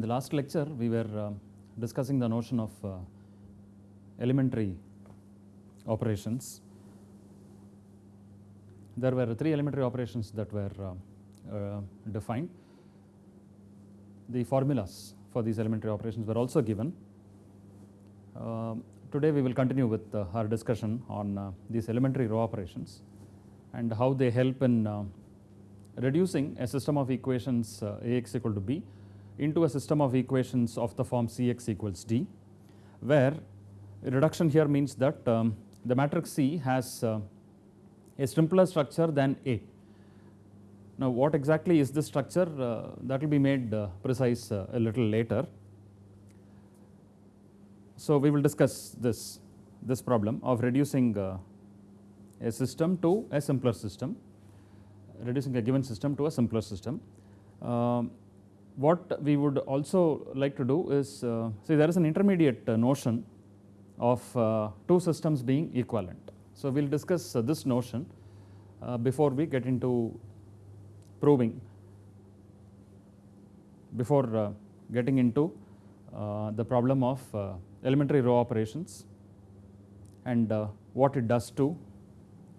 In the last lecture, we were uh, discussing the notion of uh, elementary operations. There were three elementary operations that were uh, uh, defined. The formulas for these elementary operations were also given. Um, today, we will continue with uh, our discussion on uh, these elementary row operations and how they help in reducing a system of equations Ax equal to b into a system of equations of the form Cx equals d, where reduction here means that um, the matrix C has uh, a simpler structure than A. Now, what exactly is this structure uh, that will be made uh, precise uh, a little later. So, we will discuss this, this problem of reducing uh, a system to a simpler system, reducing a given system to a simpler system. Um, what we would also like to do is, uh, see there is an intermediate uh, notion of uh, two systems being equivalent. So, we will discuss uh, this notion before we get into proving, before getting into the problem of elementary row operations and what it does to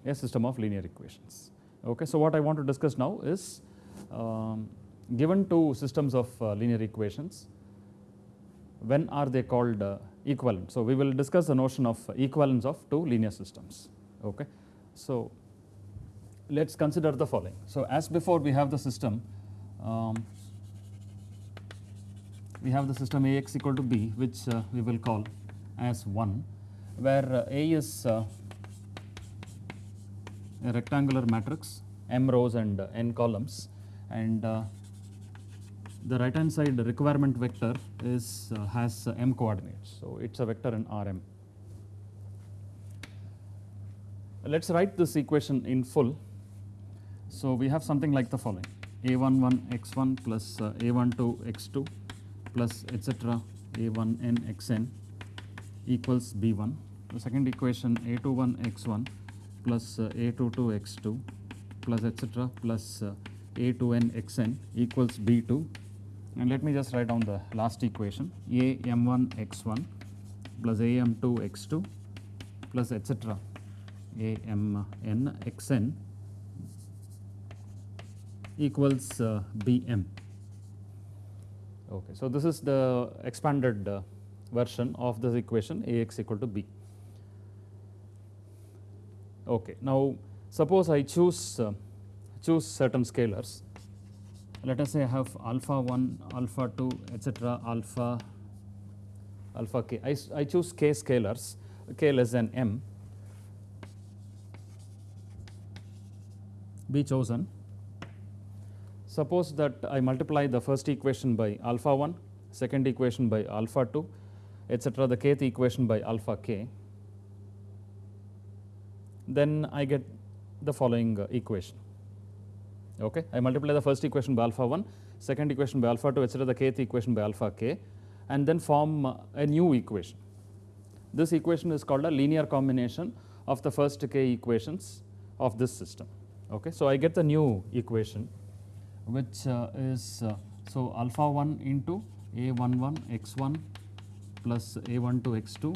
a system of linear equations. Okay. So, what I want to discuss now is um, given two systems of uh, linear equations, when are they called uh, equivalent? So, we will discuss the notion of equivalence of two linear systems. Okay. So, let us consider the following. So, as before we have the system, um, we have the system Ax equal to b which uh, we will call as 1, where uh, A is uh, a rectangular matrix m rows and uh, n columns and uh, the right hand side requirement vector is uh, has uh, m coordinates. So, it is a vector in Rm. Let us write this equation in full. So, we have something like the following a11 x1 plus uh, a12 x2 plus etc a1n xn equals b1. The second equation a21 x1 plus uh, a22 x2 plus etc plus uh, a2n xn equals b2 and let me just write down the last equation a m1 x1 plus a m2 x2 plus etc a m n xn equals uh, bm. Okay, so this is the expanded uh, version of this equation ax equal to b. Okay, now suppose I choose uh, choose certain scalars. Let us say I have alpha 1, alpha 2, etc., alpha alpha k. I, I choose k scalars, k less than m. Be chosen. Suppose that I multiply the first equation by alpha 1, second equation by alpha 2, etc., the kth equation by alpha k then I get the following uh, equation. Okay. I multiply the first equation by alpha 1, second equation by alpha 2 etc., the kth equation by alpha k and then form uh, a new equation. This equation is called a linear combination of the first k equations of this system. Okay. So, I get the new equation which uh, is uh, so alpha 1 into a11 x1 plus a12 x2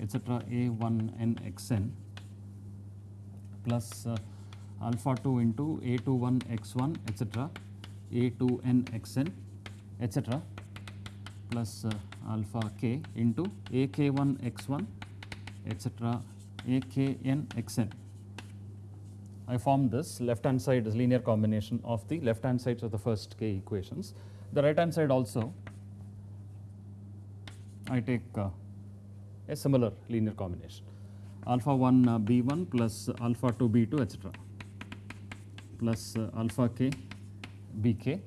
etc., a1n xn plus uh, alpha 2 into a21 x1 etc., a2n xn etc., plus uh, alpha k into ak1 x1 etc., akn xn. I form this left hand side is linear combination of the left hand sides of the first k equations. The right hand side also I take uh, a similar linear combination alpha 1 uh, b1 plus alpha 2 b2 etc. plus uh, alpha k bk.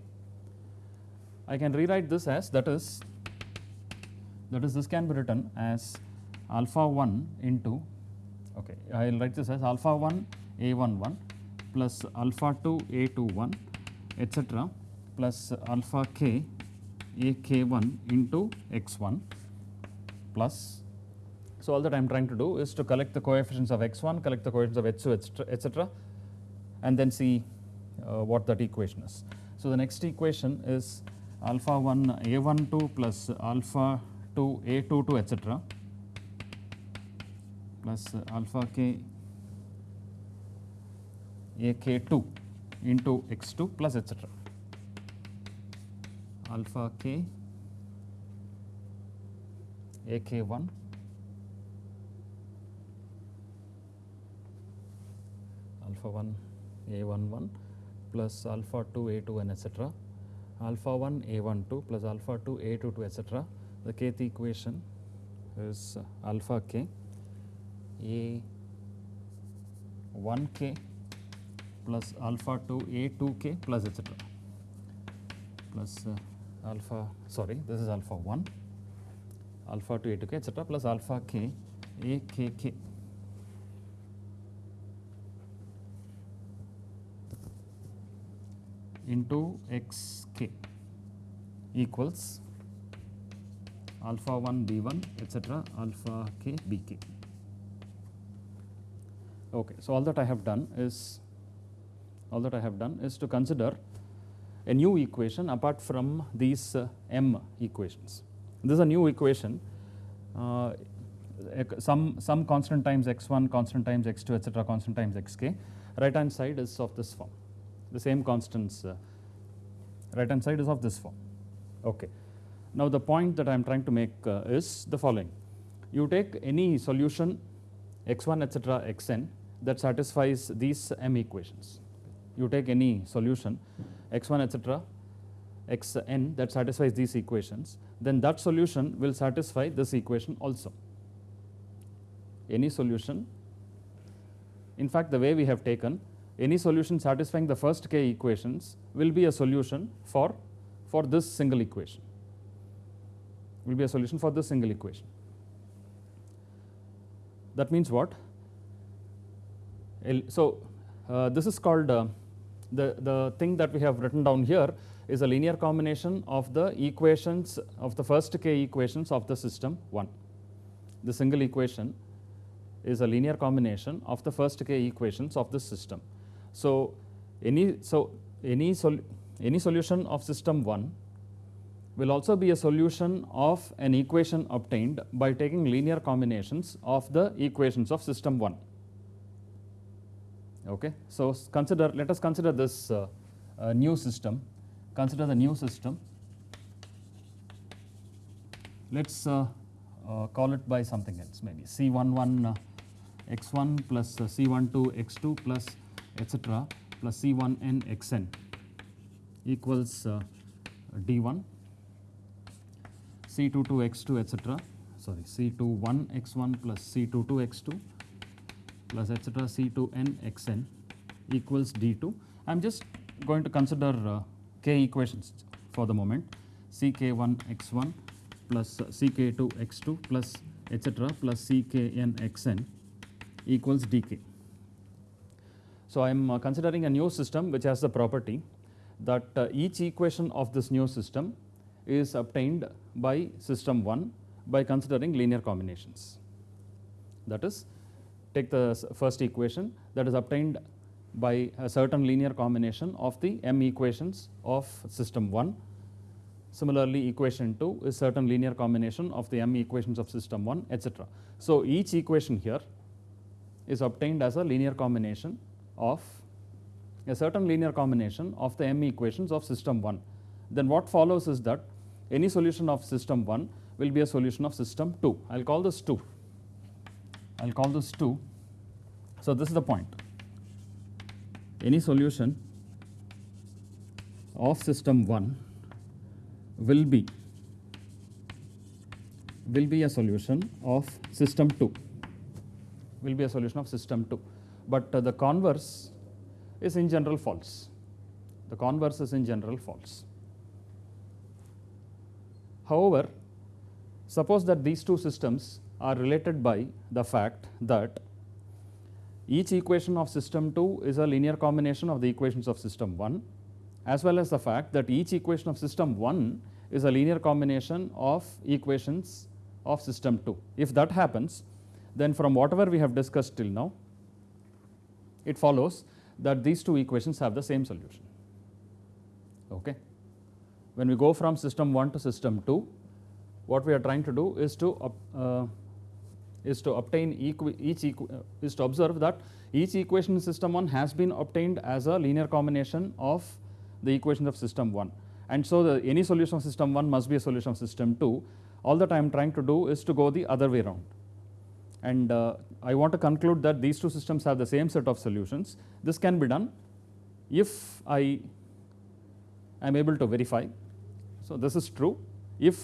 I can rewrite this as that is that is this can be written as alpha 1 into okay I will write this as alpha 1 a11 plus alpha 2 a 2 1 etc. plus alpha k ak1 into x1 plus so, all that I am trying to do is to collect the coefficients of x1, collect the coefficients of h2 etc., and then see uh, what that equation is. So, the next equation is alpha 1 a12 plus alpha 2 a22 etc plus alpha k ak2 into x2 plus etc alpha k ak1 alpha 1 a11 plus alpha 2 a2n etc alpha 1 a12 plus alpha 2 a22 etc the kth equation is alpha k. A 1k plus alpha 2 a 2k plus etc plus uh, alpha sorry this is alpha 1 alpha 2 a 2k etc plus alpha k a k k into equals alpha 1 b1 etc alpha k b k. Okay, so all that I have done is all that I have done is to consider a new equation apart from these uh, m equations. This is a new equation uh, some some constant times x1 constant times x2 etc constant times xk right hand side is of this form the same constants uh, right hand side is of this form. Okay. Now the point that I am trying to make uh, is the following. You take any solution x1 etc xn that satisfies these m equations. You take any solution x1 etc xn that satisfies these equations then that solution will satisfy this equation also. Any solution in fact the way we have taken any solution satisfying the first k equations will be a solution for, for this single equation, will be a solution for this single equation. That means what? So, uh, this is called uh, the, the thing that we have written down here is a linear combination of the equations of the first k equations of the system 1. The single equation is a linear combination of the first k equations of the system. So, any, so any, sol any solution of system 1 will also be a solution of an equation obtained by taking linear combinations of the equations of system 1. Okay. So, consider let us consider this uh, uh, new system, consider the new system. Let us uh, uh, call it by something else maybe C11 uh, x1 plus C12 x2 plus etc plus C1n xn equals uh, D1 C22 x2 etc sorry C21 x1 plus C22 x2 plus etc C2n xn equals D2. I am just going to consider uh, k equations for the moment ck1 x1 plus ck2 x2 plus etc plus ckn xn equals dk. So, I am uh, considering a new system which has the property that uh, each equation of this new system is obtained by system 1 by considering linear combinations. That is take the first equation that is obtained by a certain linear combination of the m equations of system 1. Similarly, equation 2 is certain linear combination of the m equations of system 1 etc. So, each equation here is obtained as a linear combination of a certain linear combination of the m equations of system 1. Then what follows is that any solution of system 1 will be a solution of system 2. I will call this 2. I will call this 2. So, this is the point. Any solution of system 1 will be will be a solution of system 2 will be a solution of system 2 but the converse is in general false. The converse is in general false. However, suppose that these two systems are related by the fact that each equation of system 2 is a linear combination of the equations of system 1 as well as the fact that each equation of system 1 is a linear combination of equations of system 2. If that happens, then from whatever we have discussed till now, it follows that these two equations have the same solution. Okay. when we go from system 1 to system 2, what we are trying to do is to uh, is to obtain each uh, is to observe that each equation in system 1 has been obtained as a linear combination of the equations of system 1 and so the any solution of system 1 must be a solution of system 2 all that I am trying to do is to go the other way around and uh, I want to conclude that these two systems have the same set of solutions this can be done if I am able to verify so this is true if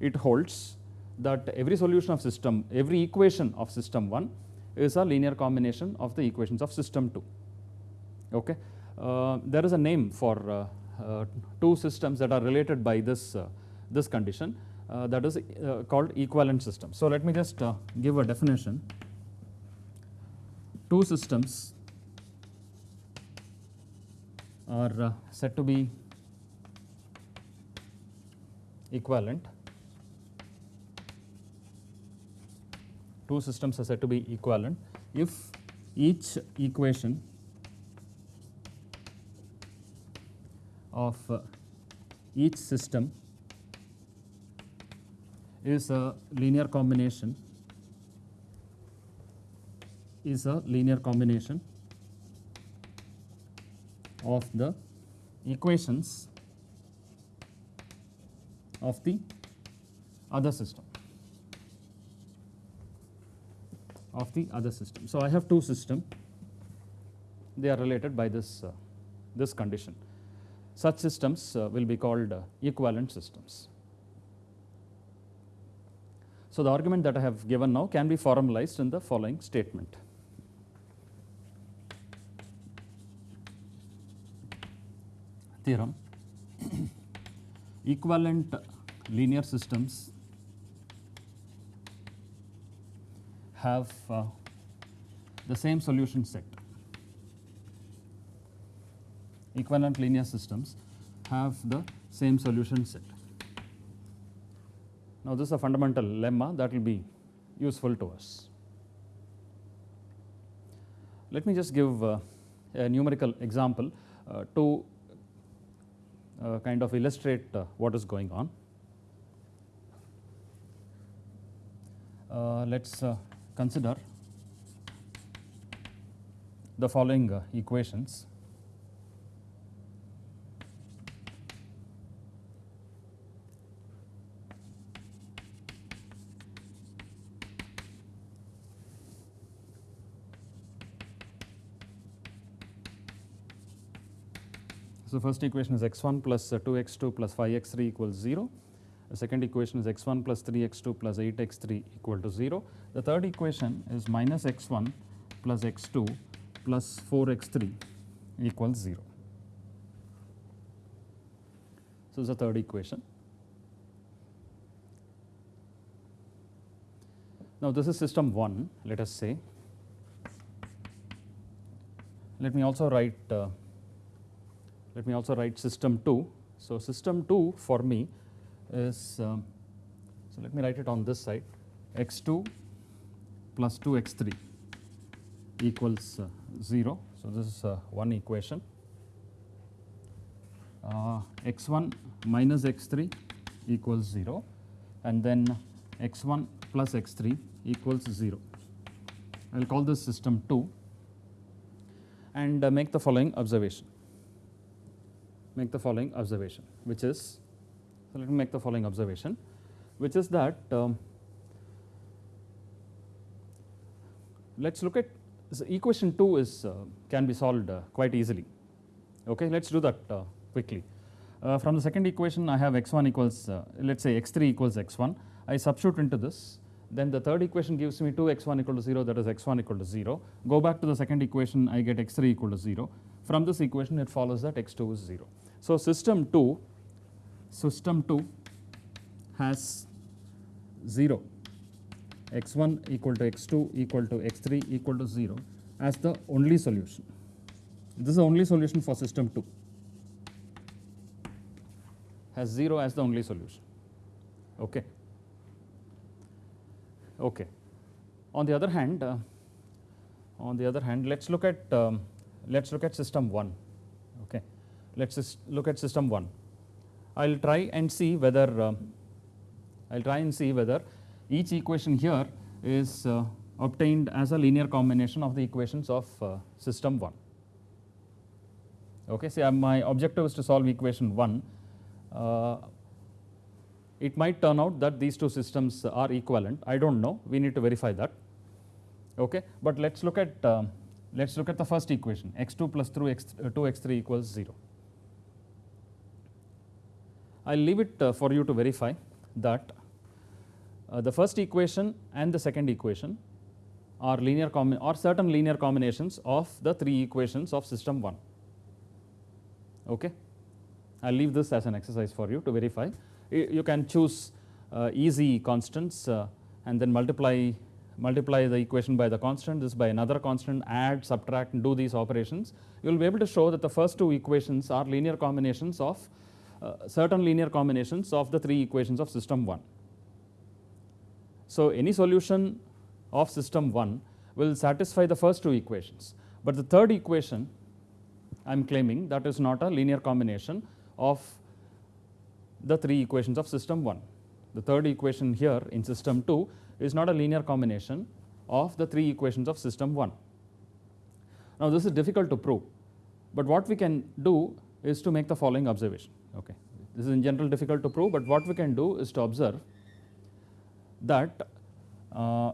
it holds that every solution of system, every equation of system 1 is a linear combination of the equations of system 2. Okay. Uh, there is a name for uh, uh, two systems that are related by this, uh, this condition uh, that is uh, called equivalent system. So, let me just give a definition. Two systems are said to be equivalent two systems are said to be equivalent if each equation of uh, each system is a linear combination is a linear combination of the equations of the other system. of the other system. So, I have two system they are related by this, uh, this condition. Such systems uh, will be called uh, equivalent systems. So, the argument that I have given now can be formalized in the following statement. Theorem equivalent linear systems have uh, the same solution set. Equivalent linear systems have the same solution set. Now, this is a fundamental lemma that will be useful to us. Let me just give uh, a numerical example uh, to uh, kind of illustrate uh, what is going on. Uh, let us consider the following uh, equations. So, first equation is x1 plus 2x2 plus 5x3 equals 0. The second equation is x1 plus 3x2 plus 8x3 equal to 0. The third equation is minus x1 plus x2 plus 4x3 equals 0. So, this is the third equation. Now, this is system 1 let us say. Let me also write uh, let me also write system 2. So, system 2 for me is, um, so let me write it on this side, x2 plus 2x3 equals uh, 0. So, this is uh, one equation. Uh, x1 minus x3 equals 0 and then x1 plus x3 equals 0. I will call this system 2 and uh, make the following observation. Make the following observation which is so, let me make the following observation which is that um, let us look at so equation 2 is uh, can be solved uh, quite easily. Okay, let us do that uh, quickly. Uh, from the second equation I have x1 equals uh, let us say x3 equals x1 I substitute into this then the third equation gives me 2 x1 equal to 0 that is x1 equal to 0 go back to the second equation I get x3 equal to 0 from this equation it follows that x2 is 0. So, system 2 system 2 has 0 x1 equal to x2 equal to x3 equal to 0 as the only solution. This is the only solution for system 2 has 0 as the only solution. Okay. Okay. On the other hand, uh, on the other hand, let's look at um, let's look at system 1. Let's just look at system 1. I will try and see whether uh, I will try and see whether each equation here is uh, obtained as a linear combination of the equations of uh, system 1. Okay, see, my objective is to solve equation 1. Uh, it might turn out that these two systems are equivalent. I don't know. We need to verify that. Okay, but let's look at uh, let's look at the first equation x2 plus 2 x, uh, 2x3 equals 0. I'll leave it uh, for you to verify that uh, the first equation and the second equation are linear or certain linear combinations of the three equations of system 1. Okay. I will leave this as an exercise for you to verify. You can choose uh, easy constants uh, and then multiply multiply the equation by the constant, this by another constant, add, subtract and do these operations. You will be able to show that the first two equations are linear combinations of Uh, certain linear combinations of the three equations of system 1. So, any solution of system 1 will satisfy the first two equations, but the third equation I am claiming that is not a linear combination of the three equations of system 1. The third equation here in system 2 is not a linear combination of the three equations of system 1. Now, this is difficult to prove, but what we can do is to make the following observation. Okay. This is in general difficult to prove, but what we can do is to observe that uh,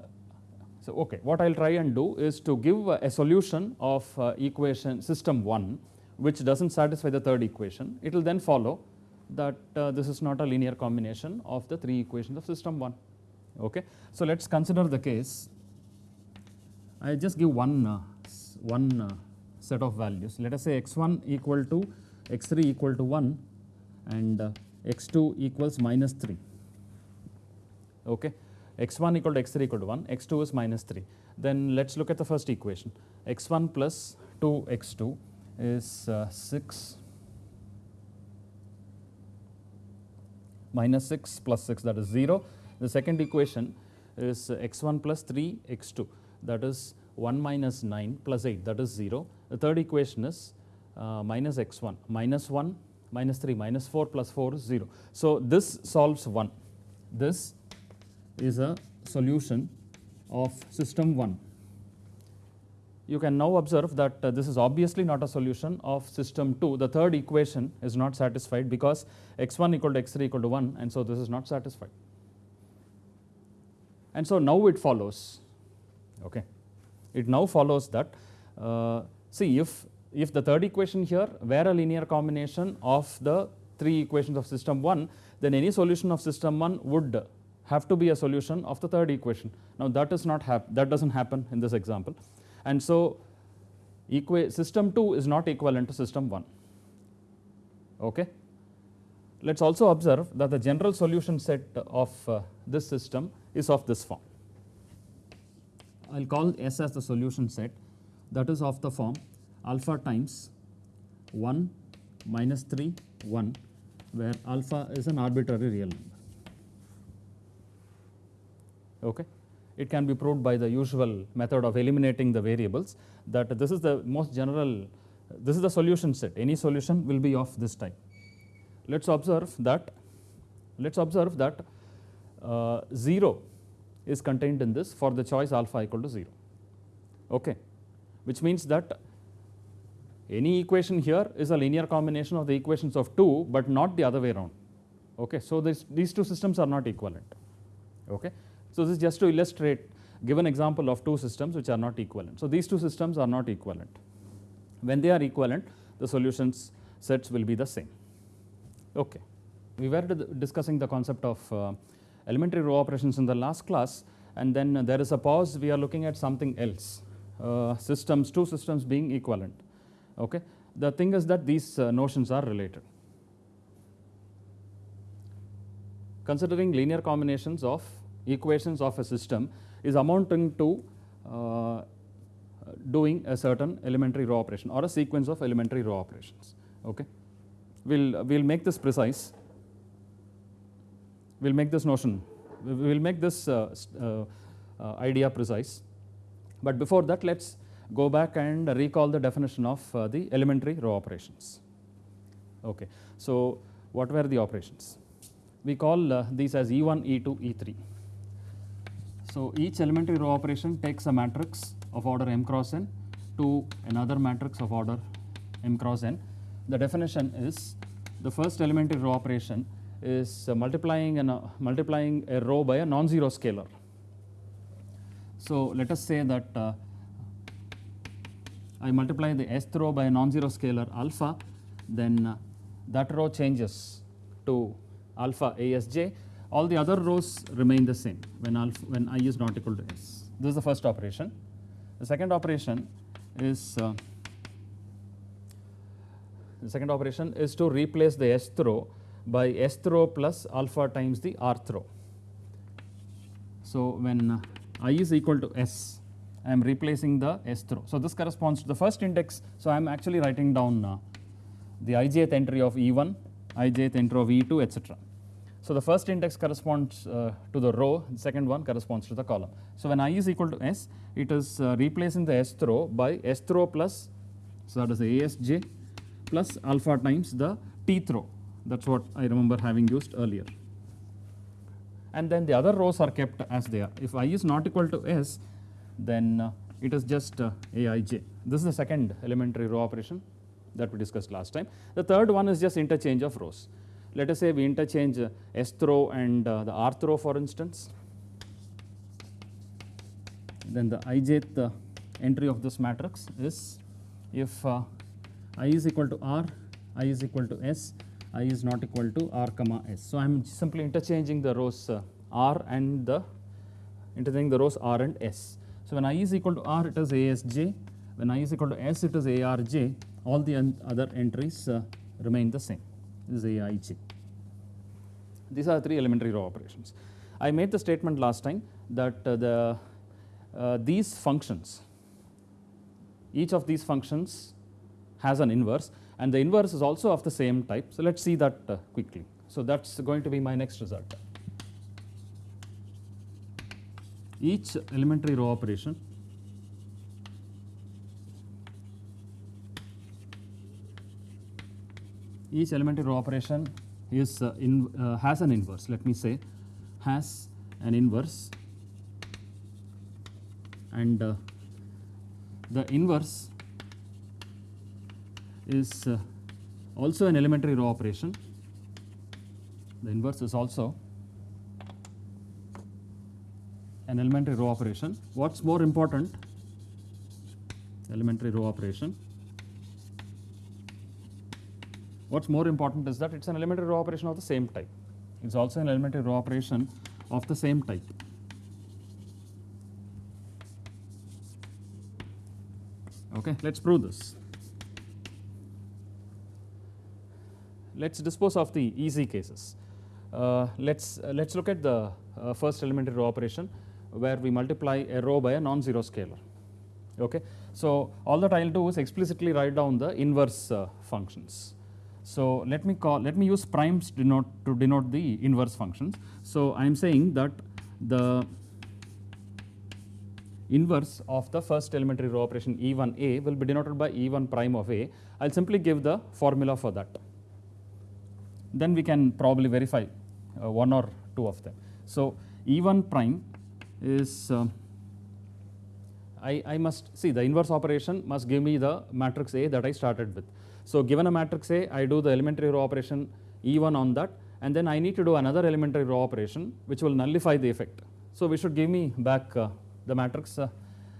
so, okay, what I will try and do is to give a solution of uh, equation system 1 which does not satisfy the third equation. It will then follow that uh, this is not a linear combination of the three equations of system 1. Okay. So, let us consider the case I just give one, uh, one uh, set of values. Let us say x 1 equal to x 3 equal to 1 and uh, x 2 equals minus 3. Okay x1 equal to x3 equal to 1, x2 is minus 3. Then let us look at the first equation x1 plus 2 x2 is uh, 6 minus 6 plus 6 that is 0. The second equation is uh, x1 plus 3 x2 that is 1 minus 9 plus 8 that is 0. The third equation is uh, minus x1 minus 1 minus 3 minus 4 plus 4 is 0. So, this solves 1. This is a solution of system 1. You can now observe that uh, this is obviously not a solution of system 2. The third equation is not satisfied because x1 equal to x3 equal to 1 and so this is not satisfied. And so now it follows, okay. It now follows that, uh, see if, if the third equation here were a linear combination of the three equations of system 1, then any solution of system 1 would have to be a solution of the third equation. Now, that is not that does not happen in this example and so system 2 is not equivalent to system 1. Okay. Let us also observe that the general solution set of uh, this system is of this form. I will call S as the solution set that is of the form alpha times 1 minus 3 1 where alpha is an arbitrary real number. Okay. It can be proved by the usual method of eliminating the variables that this is the most general, this is the solution set, any solution will be of this type. Let us observe that, let us observe that uh, 0 is contained in this for the choice alpha equal to 0, okay. which means that any equation here is a linear combination of the equations of 2, but not the other way around. Okay. So, this, these two systems are not equivalent. Okay. So, this is just to illustrate give an example of two systems which are not equivalent. So, these two systems are not equivalent. When they are equivalent the solutions sets will be the same. Okay. We were discussing the concept of uh, elementary row operations in the last class and then there is a pause we are looking at something else uh, systems two systems being equivalent. Okay. The thing is that these uh, notions are related. Considering linear combinations of equations of a system is amounting to uh, doing a certain elementary row operation or a sequence of elementary row operations. Okay. We'll we'll make this precise. We'll make this notion. We'll make this uh, uh, uh, idea precise. But before that, let's go back and recall the definition of uh, the elementary row operations. Okay. So what were the operations? We call uh, these as E1, E2, E3. So each elementary row operation takes a matrix of order m cross n to another matrix of order m cross n. The definition is the first elementary row operation is uh, multiplying, an, uh, multiplying a row by a non-zero scalar. So let us say that uh, I multiply the S row by a non-zero scalar alpha, then uh, that row changes to alpha asj. All the other rows remain the same when alpha when i is not equal to s. This is the first operation. The second operation is uh, the second operation is to replace the s row by s row plus alpha times the r row. So when uh, i is equal to s, I am replacing the s row. So this corresponds to the first index. So I am actually writing down uh, the ijth entry of E1, ijth entry of E2, etc. So the first index corresponds uh, to the row, the second one corresponds to the column. So when i is equal to s, it is uh, replacing the s row by s row plus, so that is the asj plus alpha times the tth row. That's what I remember having used earlier. And then the other rows are kept as they are. If i is not equal to s, then uh, it is just uh, aij. This is the second elementary row operation that we discussed last time. The third one is just interchange of rows. Let us say we interchange uh, s row and the rth row for instance. Then the ijth entry of this matrix is if uh, i is equal to r, i is equal to s, i is not equal to r comma s. So I am simply interchanging the rows uh, r and the interchanging the rows r and s. So when i is equal to r, it is asj. When i is equal to s, it is arj. All the other entries uh, remain the same. This is aij. These are three elementary row operations. I made the statement last time that uh, the uh, these functions, each of these functions has an inverse and the inverse is also of the same type. So let's see that uh, quickly. So that's going to be my next result. Each elementary row operation each elementary row operation is uh, in, uh, has an inverse. Let me say has an inverse and uh, the inverse is uh, also an elementary row operation. The inverse is also an elementary row operation. What's more important? Elementary row operation. What's more important is that it's an elementary row operation of the same type. It's also an elementary row operation of the same type. Okay, let's prove this. Let's dispose of the easy cases. Uh, let's uh, let's look at the uh, first elementary row operation where we multiply a row by a non-zero scalar. Okay, so all that I'll do is explicitly write down the inverse uh, functions. So let me call let me use primes denote to denote the inverse functions. So I am saying that the inverse of the first elementary row operation E1A will be denoted by E1 prime of A. I'll simply give the formula for that. Then we can probably verify uh, one or two of them. So E1 prime is uh, I, I must see the inverse operation must give me the matrix A that I started with. So given a matrix A, I do the elementary row operation E1 on that and then I need to do another elementary row operation which will nullify the effect. So we should give me back uh, the matrix uh,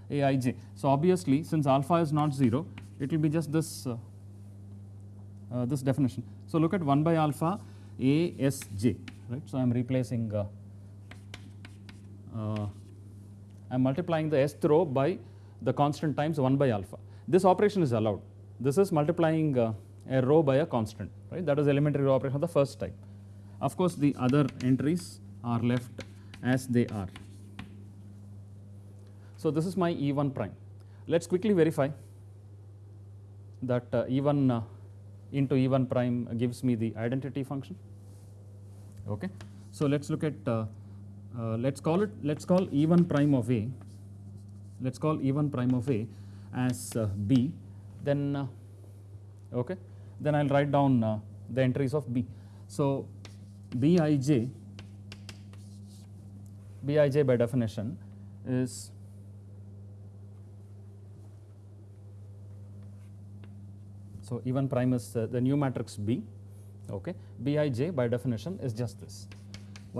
Aij. So obviously since alpha is not 0, it will be just this, uh, uh, this definition. So look at 1 by alpha Asj, right. So I am replacing, uh, I am multiplying the sth row by the constant times 1 by alpha. This operation is allowed. This is multiplying uh, a row by a constant, right. That is elementary row operation of the first type. Of course, the other entries are left as they are. So this is my E1 prime. Let's quickly verify that uh, E1 uh, into E1 prime gives me the identity function. Okay. So let's look at, uh, uh let's call it, let's call E1 prime of A, let's call E1 prime of A as uh, B, then, uh, okay, then I'll write down the entries of B. So, Bij Bij by definition is so E1 prime is uh, the new matrix B okay. Bij by definition is just this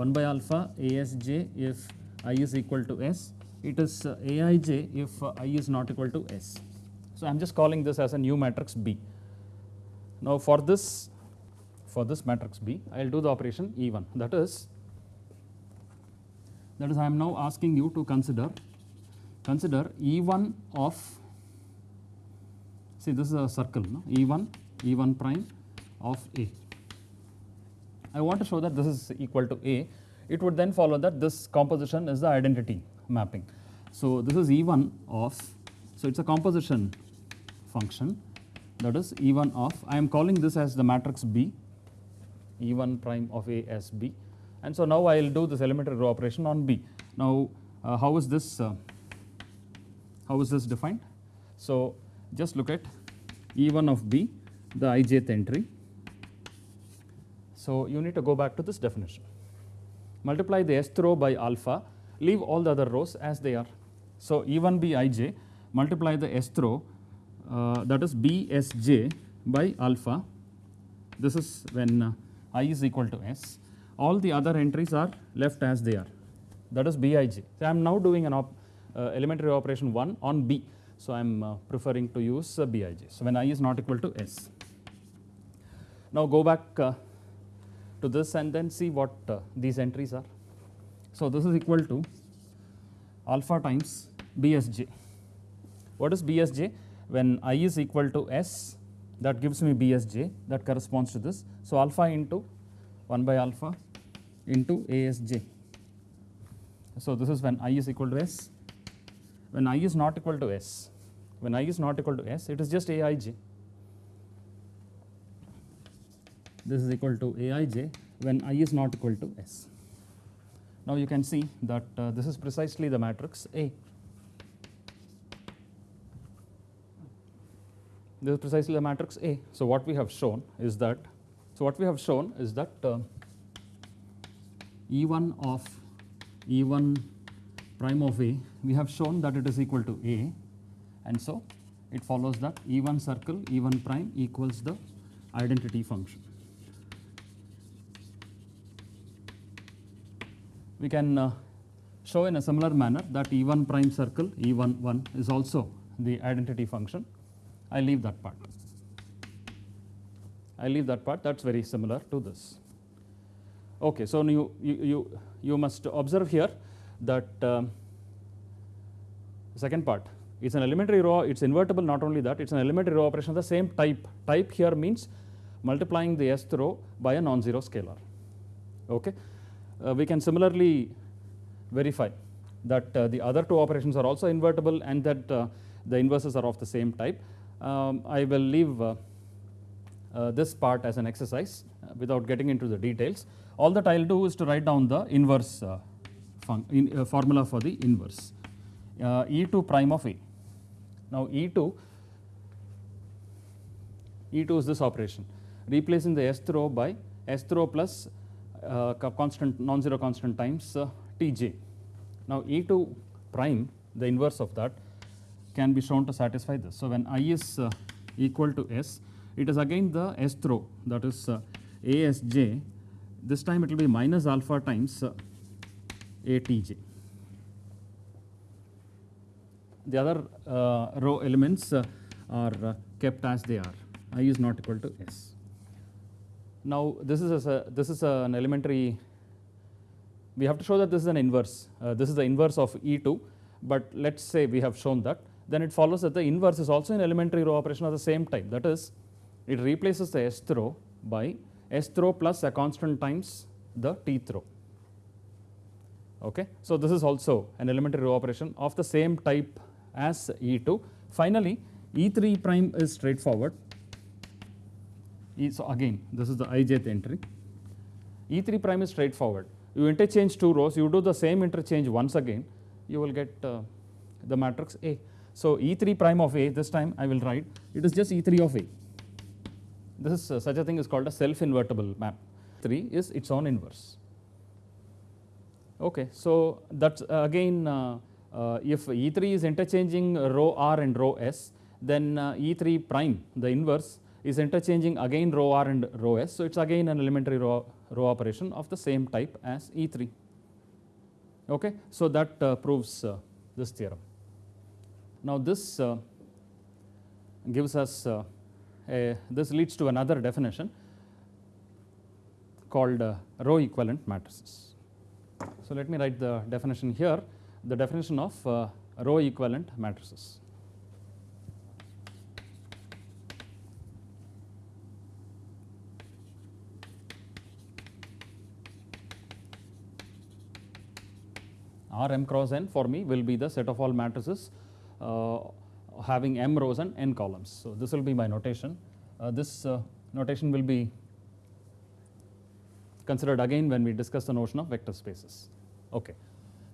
1 by alpha Asj if i is equal to s it is uh, Aij if uh, i is not equal to s so I am just calling this as a new matrix B now for this for this matrix B I will do the operation E1 that is that is I am now asking you to consider consider E1 of see this is a circle no? E1 E1 prime of A. I want to show that this is equal to A it would then follow that this composition is the identity mapping. So this is E1 of so it is a composition function that is E1 of I am calling this as the matrix B E1 prime of A as B and so now I will do this elementary row operation on B. Now uh, how is this uh, how is this defined? So just look at E1 of B the ijth entry. So you need to go back to this definition. Multiply the s row by alpha leave all the other rows as they are. So E1 B ij multiply the s row uh, that is bsj by alpha this is when uh, i is equal to s all the other entries are left as they are that is bij. So, I am now doing an op, uh, elementary operation 1 on b. So, I am uh, preferring to use uh, bij. So, when i is not equal to s. Now, go back uh, to this and then see what uh, these entries are. So, this is equal to alpha times bsj. What is bsj? When i is equal to s that gives me bsj that corresponds to this. So, alpha into 1 by alpha into asj. So, this is when i is equal to s. When i is not equal to s, when i is not equal to s, it is just aij. This is equal to aij when i is not equal to s. Now, you can see that uh, this is precisely the matrix A. This is precisely the matrix A. So, what we have shown is that, so what we have shown is that uh, E1 of E1 prime of A, we have shown that it is equal to A and so it follows that E1 circle E1 prime equals the identity function. We can uh, show in a similar manner that E1 prime circle E1 1 is also the identity function. I leave that part. I leave that part that is very similar to this. Okay, so you, you, you, you must observe here that um, second part it's an elementary row, it's invertible not only that, it's an elementary row operation of the same type. Type here means multiplying the sth row by a non-zero scalar. Okay. Uh, we can similarly verify that uh, the other two operations are also invertible and that uh, the inverses are of the same type. Um, I will leave this part as an exercise without getting into the details. All that I will do is to write down the inverse in, formula for the inverse E2 prime of A. Now E2, E2 is this operation replacing the S row by S row plus uh, constant non-zero constant times uh, Tj. Now E2 prime the inverse of that can be shown to satisfy this. So when i is uh, equal to s it is again the S row that is uh, asj this time it will be minus alpha times uh, atj. The other row elements are kept as they are i is not equal to s. Now this is a, this is an elementary we have to show that this is an inverse uh, this is the inverse of E2 but let us say we have shown that then it follows that the inverse is also an elementary row operation of the same type that is it replaces the S row by S row plus a constant times the T row. Okay. So, this is also an elementary row operation of the same type as E2. Finally, E3 prime is straightforward. E, so, again this is the ijth entry. E3 prime is straightforward. You interchange two rows, you do the same interchange once again, you will get uh, the matrix A. So, E3 prime of A this time I will write it is just E3 of A. This is uh, such a thing is called a self invertible map. 3 is its own inverse. Okay, so that's uh, again uh, uh, if E3 is interchanging row r and row s, then uh, E3 prime, the inverse, is interchanging again row r and row s. So, it is again an elementary row, row operation of the same type as E3. Okay, so that uh, proves uh, this theorem. Now, this uh, gives us uh, a, this leads to another definition called uh, row equivalent matrices. So, let me write the definition here the definition of uh, row equivalent matrices. R m cross n for me will be the set of all matrices uh, having m rows and n columns. So, this will be my notation. Uh, this uh, notation will be considered again when we discuss the notion of vector spaces. Okay.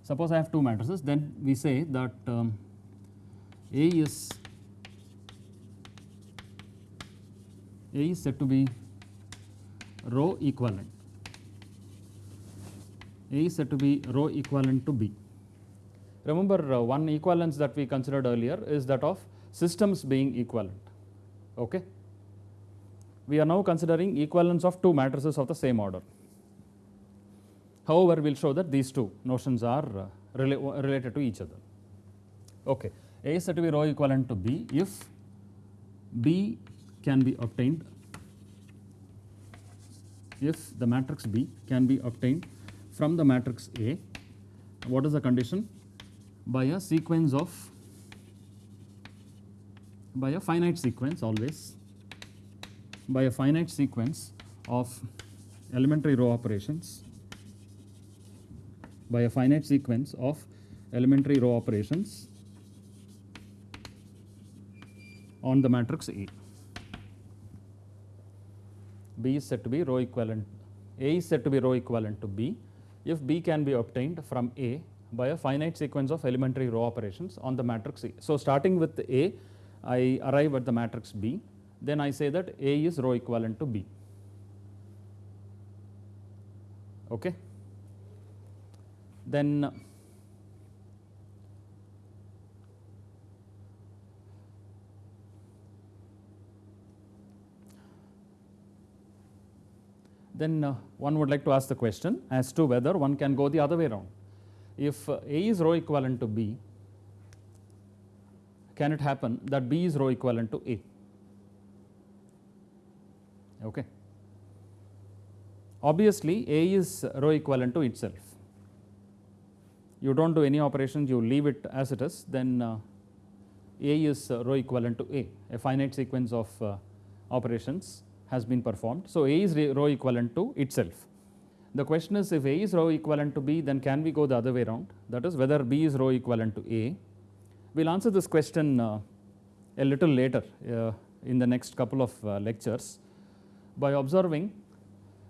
Suppose I have two matrices, then we say that um, A is A is said to be row equivalent. A is said to be row equivalent to B. Remember uh, one equivalence that we considered earlier is that of systems being equivalent. Okay? We are now considering equivalence of two matrices of the same order. However, we will show that these two notions are uh, rela related to each other. Okay. A is said to be row equivalent to B if B can be obtained if the matrix B can be obtained from the matrix A. What is the condition? By a sequence of by a finite sequence always by a finite sequence of elementary row operations by a finite sequence of elementary row operations on the matrix A. B is said to be row equivalent, A is said to be row equivalent to B if B can be obtained from A by a finite sequence of elementary row operations on the matrix A. So, starting with A, I arrive at the matrix B, then I say that A is row equivalent to B. Okay then then uh, one would like to ask the question as to whether one can go the other way around. If uh, A is row equivalent to B, can it happen that B is row equivalent to A? Okay. Obviously, A is row equivalent to itself you do not do any operations, you leave it as it is, then uh, A is row equivalent to A, a finite sequence of uh, operations has been performed. So, A is row equivalent to itself. The question is if A is row equivalent to B, then can we go the other way around? That is whether B is row equivalent to A. We will answer this question uh, a little later uh, in the next couple of uh, lectures by observing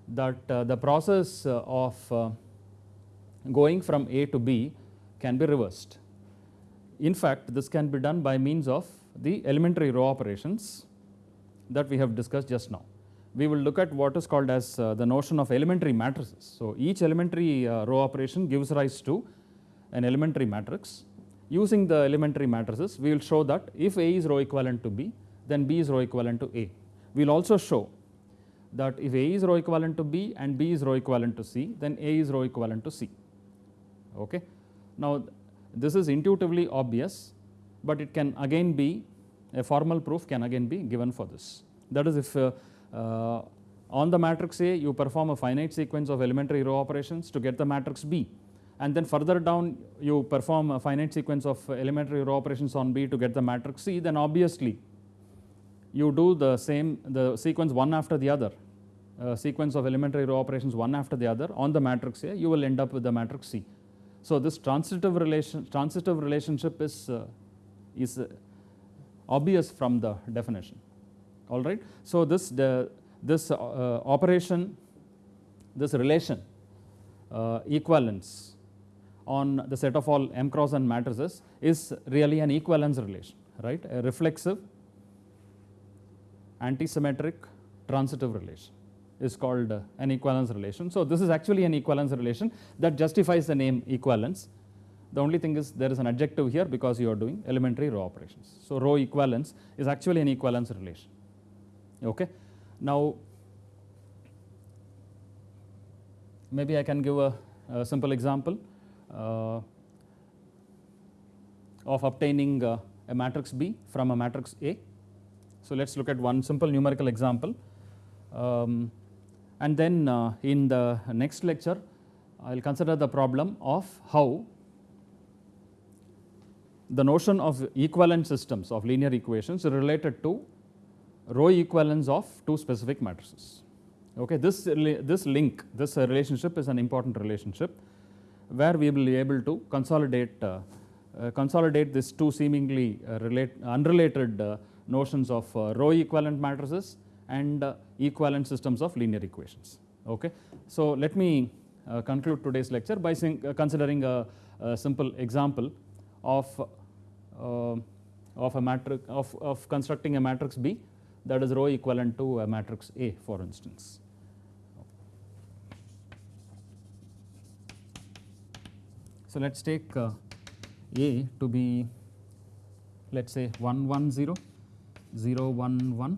that the process of going from A to B can be reversed. In fact, this can be done by means of the elementary row operations that we have discussed just now. We will look at what is called as uh, the notion of elementary matrices. So, each elementary uh, row operation gives rise to an elementary matrix. Using the elementary matrices, we will show that if A is row equivalent to B, then B is row equivalent to A. We will also show that if A is row equivalent to B and B is row equivalent to C, then A is row equivalent to C. Okay. Now, this is intuitively obvious, but it can again be a formal proof can again be given for this. That is if uh, uh, on the matrix A you perform a finite sequence of elementary row operations to get the matrix B and then further down you perform a finite sequence of elementary row operations on B to get the matrix C then obviously you do the same the sequence one after the other uh, sequence of elementary row operations one after the other on the matrix A you will end up with the matrix C. So, this transitive relation transitive relationship is uh, is uh, obvious from the definition all right. So, this the, this uh, operation this relation uh, equivalence on the set of all m cross n matrices is really an equivalence relation right a reflexive antisymmetric transitive relation is called uh, an equivalence relation. So, this is actually an equivalence relation that justifies the name equivalence. The only thing is there is an adjective here because you are doing elementary row operations. So, row equivalence is actually an equivalence relation. Okay. Now, maybe I can give a, a simple example uh, of obtaining uh, a matrix B from a matrix A. So, let us look at one simple numerical example. Um, and then uh, in the next lecture, I will consider the problem of how the notion of equivalent systems of linear equations related to row equivalence of two specific matrices. Okay, this, this link, this relationship is an important relationship where we will be able to consolidate, uh, uh, consolidate these two seemingly uh, relate, unrelated uh, notions of uh, row equivalent matrices and uh, equivalent systems of linear equations. Okay. So, let me conclude today's lecture by considering a, a, simple example of, of a matrix of, of constructing a matrix B that is row equivalent to a matrix A for instance. So, let us take uh, A to be let us say 1 1 0, 0 1 1,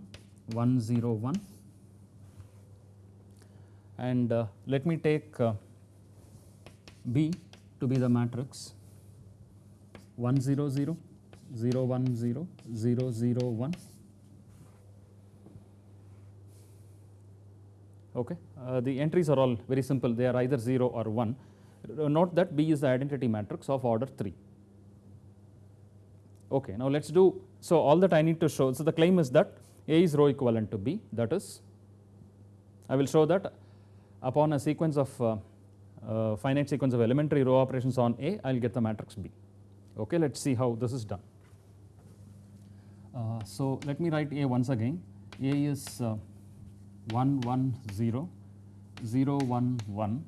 1 0 1 and uh, let me take uh, B to be the matrix 1 0 0, 0 1 0, 0 0 1 Okay. Uh, the entries are all very simple, they are either 0 or 1. Uh, note that B is the identity matrix of order 3. Okay. Now, let us do, so all that I need to show, so the claim is that A is row equivalent to B, that is, I will show that upon a sequence of uh, uh, finite sequence of elementary row operations on A, I will get the matrix B. Okay, let us see how this is done. Uh, so, let me write A once again. A is uh, 1 1 0 0 1 1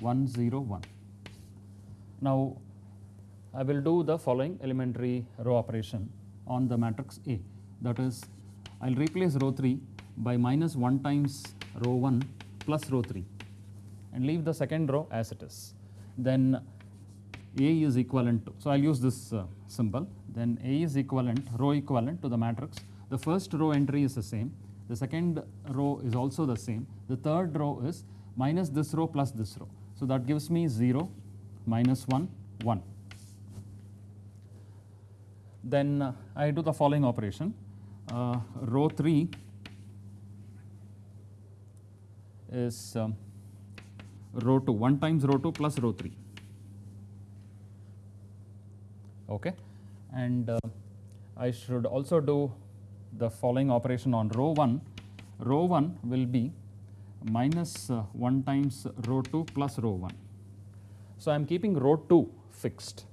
1 0 1. Now, I will do the following elementary row operation on the matrix A that is I will replace row 3 by minus 1 times row 1 plus row 3 and leave the second row as it is. Then A is equivalent to, so I will use this uh, symbol, then A is equivalent, row equivalent to the matrix. The first row entry is the same, the second row is also the same. The third row is minus this row plus this row. So, that gives me 0, minus 1, 1. Then uh, I do the following operation. Uh, row 3 is um, row 2, 1 times row 2 plus row 3. Okay. And uh, I should also do the following operation on row 1, row 1 will be minus uh, 1 times row 2 plus row 1. So, I am keeping row 2 fixed.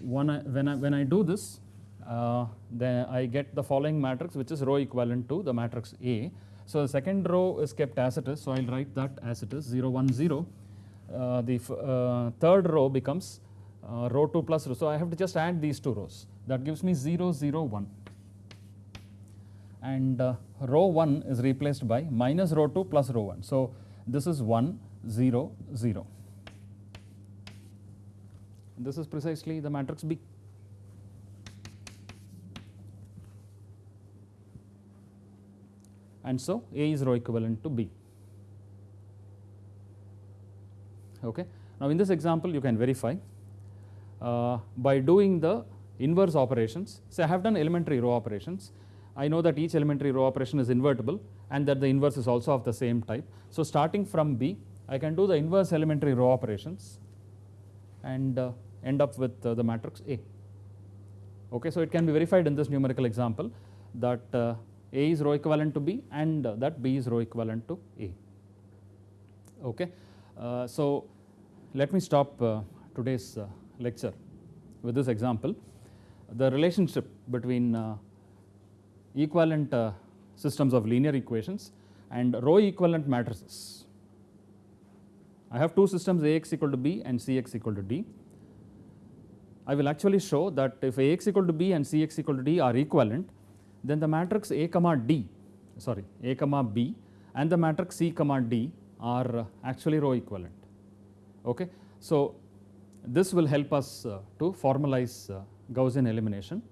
When I, when I, when I do this, uh, then I get the following matrix which is row equivalent to the matrix A. So, the second row is kept as it is. So, I will write that as it is 0 1 0. Uh, the uh, third row becomes uh, row 2 plus row. So, I have to just add these two rows that gives me 0 0 1 and uh, row 1 is replaced by minus row 2 plus row 1. So, this is 1 0 0. This is precisely the matrix B. And so, A is row equivalent to B. Okay. Now, in this example you can verify by doing the inverse operations. So, I have done elementary row operations I know that each elementary row operation is invertible and that the inverse is also of the same type. So, starting from B, I can do the inverse elementary row operations and uh, end up with uh, the matrix A. Okay, so, it can be verified in this numerical example that uh, A is row equivalent to B and uh, that B is row equivalent to A. Okay. Uh, so, let me stop uh, today's lecture with this example. The relationship between equivalent uh, systems of linear equations and row equivalent matrices. I have two systems Ax equal to B and Cx equal to D. I will actually show that if Ax equal to B and Cx equal to D are equivalent, then the matrix A comma D, sorry, A comma B and the matrix C comma D are uh, actually row equivalent. Okay. So, this will help us uh, to formalize uh, Gaussian elimination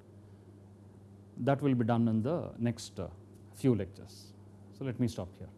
that will be done in the next uh, few lectures. So, let me stop here.